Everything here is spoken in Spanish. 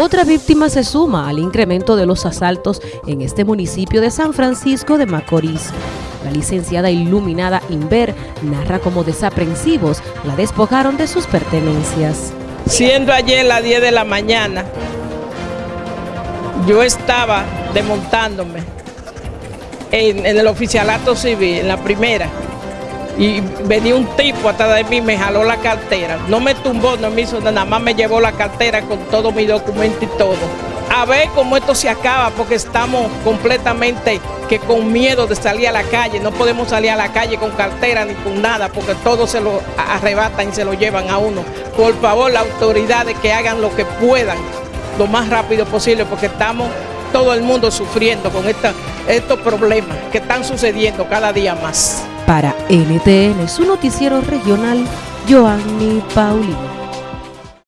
Otra víctima se suma al incremento de los asaltos en este municipio de San Francisco de Macorís. La licenciada iluminada Inver narra cómo desaprensivos la despojaron de sus pertenencias. Siendo ayer las 10 de la mañana, yo estaba desmontándome en el oficialato civil, en la primera, y venía un tipo atrás de mí, me jaló la cartera. No me tumbó, no me hizo nada, nada más me llevó la cartera con todo mi documento y todo. A ver cómo esto se acaba, porque estamos completamente que con miedo de salir a la calle. No podemos salir a la calle con cartera ni con nada, porque todo se lo arrebatan y se lo llevan a uno. Por favor, las autoridades que hagan lo que puedan, lo más rápido posible, porque estamos todo el mundo sufriendo con estos problemas que están sucediendo cada día más. Para NTN, su noticiero regional, Joanny Paulino.